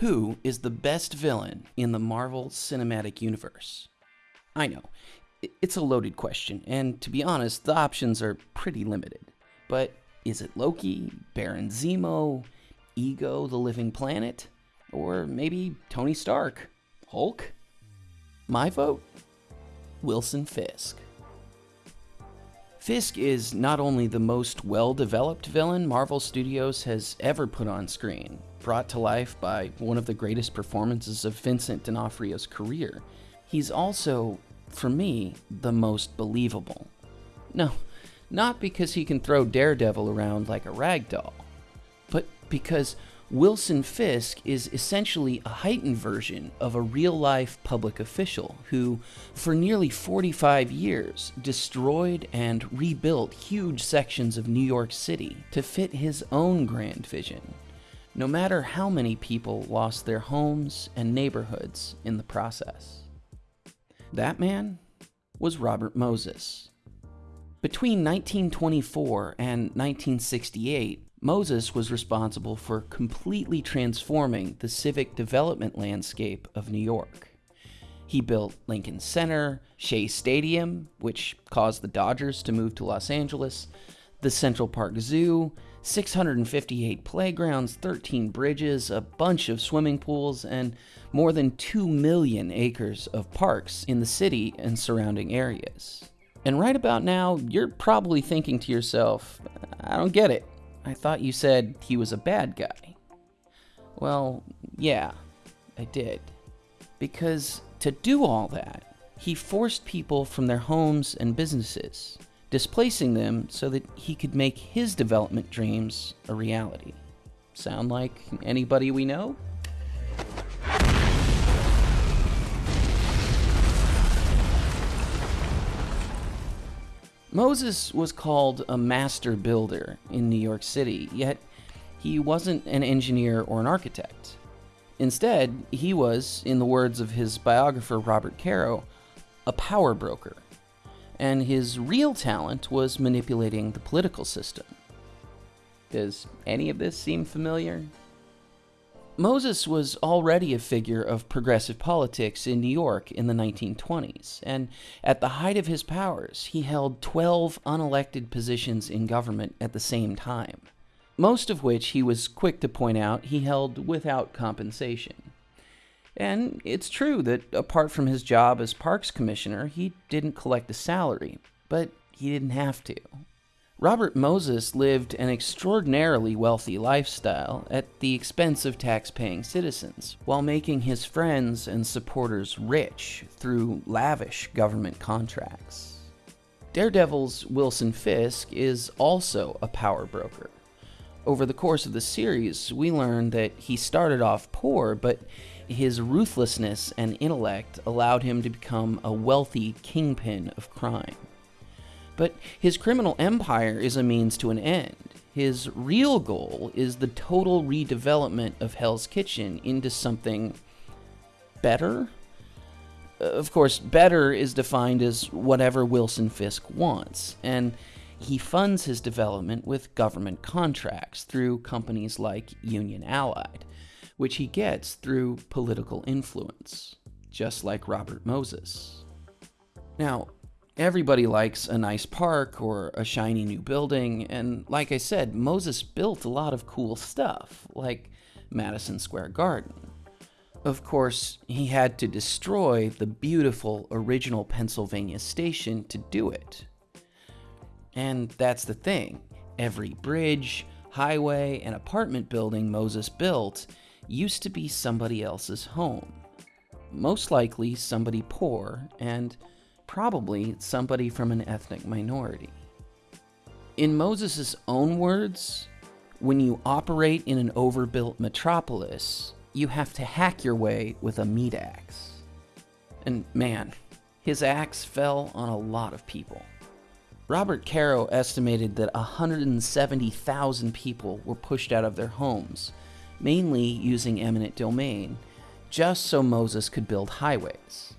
Who is the best villain in the Marvel Cinematic Universe? I know, it's a loaded question, and to be honest, the options are pretty limited. But is it Loki, Baron Zemo, Ego the Living Planet, or maybe Tony Stark, Hulk? My vote? Wilson Fisk. Fisk is not only the most well developed villain Marvel Studios has ever put on screen, brought to life by one of the greatest performances of Vincent D'Onofrio's career, he's also, for me, the most believable. No, not because he can throw Daredevil around like a rag doll, but because Wilson Fisk is essentially a heightened version of a real life public official who, for nearly 45 years, destroyed and rebuilt huge sections of New York City to fit his own grand vision, no matter how many people lost their homes and neighborhoods in the process. That man was Robert Moses. Between 1924 and 1968, Moses was responsible for completely transforming the civic development landscape of New York. He built Lincoln Center, Shea Stadium, which caused the Dodgers to move to Los Angeles, the Central Park Zoo, 658 playgrounds, 13 bridges, a bunch of swimming pools, and more than 2 million acres of parks in the city and surrounding areas. And right about now, you're probably thinking to yourself, I don't get it. I thought you said he was a bad guy. Well, yeah, I did. Because to do all that, he forced people from their homes and businesses, displacing them so that he could make his development dreams a reality. Sound like anybody we know? Moses was called a master builder in New York City, yet he wasn't an engineer or an architect. Instead, he was, in the words of his biographer Robert Caro, a power broker. And his real talent was manipulating the political system. Does any of this seem familiar? Moses was already a figure of progressive politics in New York in the 1920s, and at the height of his powers, he held 12 unelected positions in government at the same time, most of which he was quick to point out he held without compensation. And it's true that apart from his job as Parks Commissioner, he didn't collect a salary, but he didn't have to. Robert Moses lived an extraordinarily wealthy lifestyle at the expense of tax-paying citizens, while making his friends and supporters rich through lavish government contracts. Daredevil's Wilson Fisk is also a power broker. Over the course of the series, we learn that he started off poor, but his ruthlessness and intellect allowed him to become a wealthy kingpin of crime. But his criminal empire is a means to an end. His real goal is the total redevelopment of Hell's Kitchen into something better. Uh, of course, better is defined as whatever Wilson Fisk wants, and he funds his development with government contracts through companies like Union Allied, which he gets through political influence, just like Robert Moses. Now, Everybody likes a nice park or a shiny new building, and like I said, Moses built a lot of cool stuff, like Madison Square Garden. Of course, he had to destroy the beautiful original Pennsylvania station to do it. And that's the thing every bridge, highway, and apartment building Moses built used to be somebody else's home. Most likely somebody poor and probably somebody from an ethnic minority. In Moses' own words, when you operate in an overbuilt metropolis, you have to hack your way with a meat axe. And man, his axe fell on a lot of people. Robert Caro estimated that 170,000 people were pushed out of their homes, mainly using eminent domain, just so Moses could build highways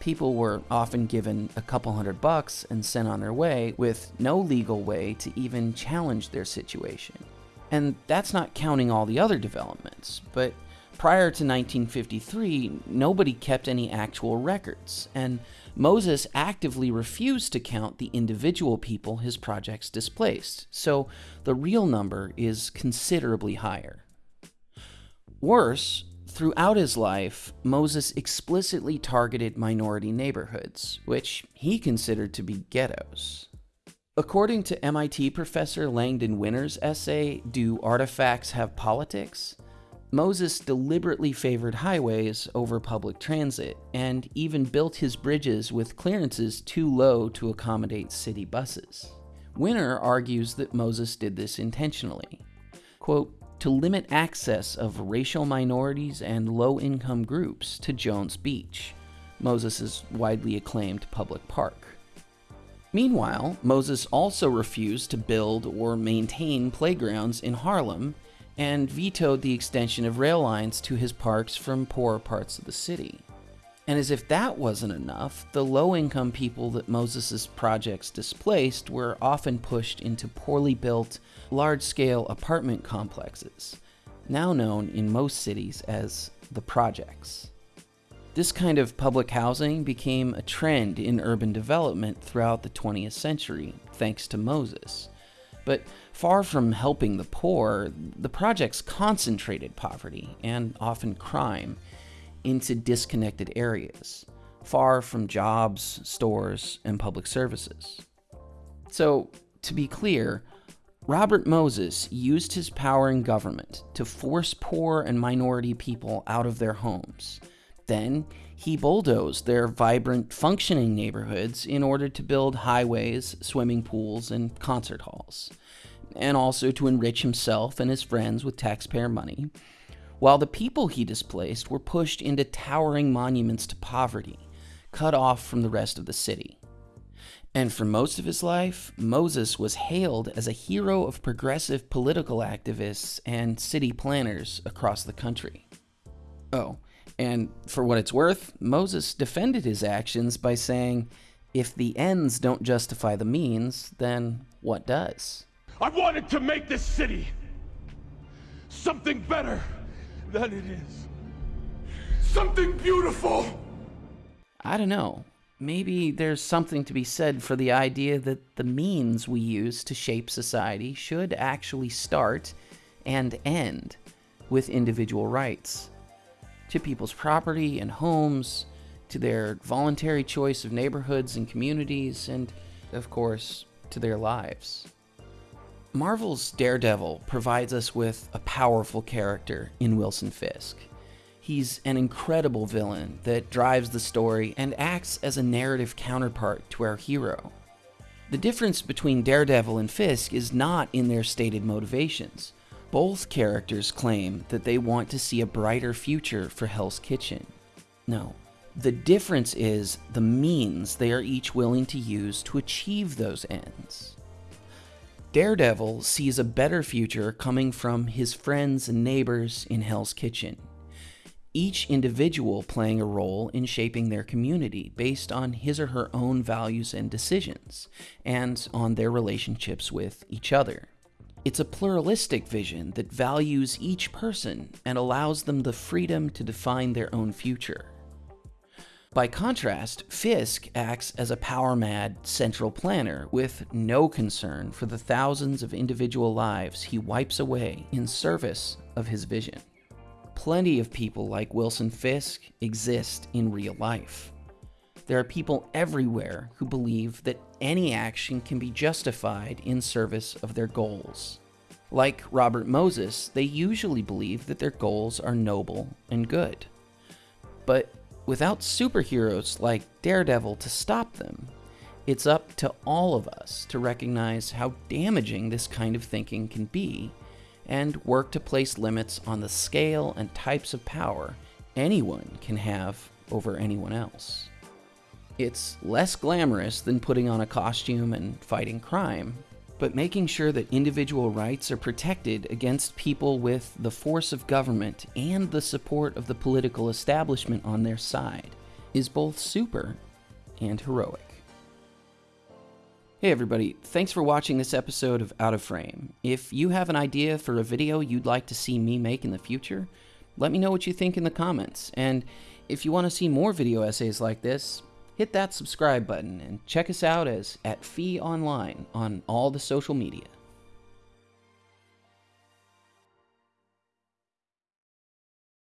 people were often given a couple hundred bucks and sent on their way with no legal way to even challenge their situation. And that's not counting all the other developments, but prior to 1953, nobody kept any actual records, and Moses actively refused to count the individual people his projects displaced, so the real number is considerably higher. Worse, throughout his life, Moses explicitly targeted minority neighborhoods, which he considered to be ghettos. According to MIT professor Langdon Winner's essay, Do Artifacts Have Politics? Moses deliberately favored highways over public transit and even built his bridges with clearances too low to accommodate city buses. Winner argues that Moses did this intentionally. Quote, to limit access of racial minorities and low income groups to Jones Beach, Moses' widely acclaimed public park. Meanwhile, Moses also refused to build or maintain playgrounds in Harlem and vetoed the extension of rail lines to his parks from poorer parts of the city. And as if that wasn't enough, the low income people that Moses' projects displaced were often pushed into poorly built, large scale apartment complexes, now known in most cities as the projects. This kind of public housing became a trend in urban development throughout the 20th century, thanks to Moses. But far from helping the poor, the projects concentrated poverty and often crime into disconnected areas, far from jobs, stores, and public services. So, to be clear, Robert Moses used his power in government to force poor and minority people out of their homes. Then he bulldozed their vibrant, functioning neighborhoods in order to build highways, swimming pools, and concert halls, and also to enrich himself and his friends with taxpayer money, while the people he displaced were pushed into towering monuments to poverty, cut off from the rest of the city. And for most of his life, Moses was hailed as a hero of progressive political activists and city planners across the country. Oh, and for what it's worth, Moses defended his actions by saying, if the ends don't justify the means, then what does? I wanted to make this city something better than it is. Something beautiful. I don't know. Maybe there's something to be said for the idea that the means we use to shape society should actually start and end with individual rights to people's property and homes, to their voluntary choice of neighborhoods and communities, and, of course, to their lives. Marvel's Daredevil provides us with a powerful character in Wilson Fisk. He's an incredible villain that drives the story and acts as a narrative counterpart to our hero. The difference between Daredevil and Fisk is not in their stated motivations. Both characters claim that they want to see a brighter future for Hell's Kitchen. No, the difference is the means they are each willing to use to achieve those ends. Daredevil sees a better future coming from his friends and neighbors in Hell's Kitchen, each individual playing a role in shaping their community based on his or her own values and decisions, and on their relationships with each other. It's a pluralistic vision that values each person and allows them the freedom to define their own future. By contrast, Fisk acts as a power mad central planner with no concern for the thousands of individual lives he wipes away in service of his vision. Plenty of people like Wilson Fisk exist in real life. There are people everywhere who believe that any action can be justified in service of their goals. Like Robert Moses, they usually believe that their goals are noble and good. But without superheroes like Daredevil to stop them, it's up to all of us to recognize how damaging this kind of thinking can be and work to place limits on the scale and types of power anyone can have over anyone else. It's less glamorous than putting on a costume and fighting crime, but making sure that individual rights are protected against people with the force of government and the support of the political establishment on their side is both super and heroic. Hey everybody, thanks for watching this episode of Out of Frame. If you have an idea for a video you'd like to see me make in the future, Let me know what you think in the comments. And if you want to see more video essays like this, hit that subscribe button and check us out as at Fee Online on all the social media.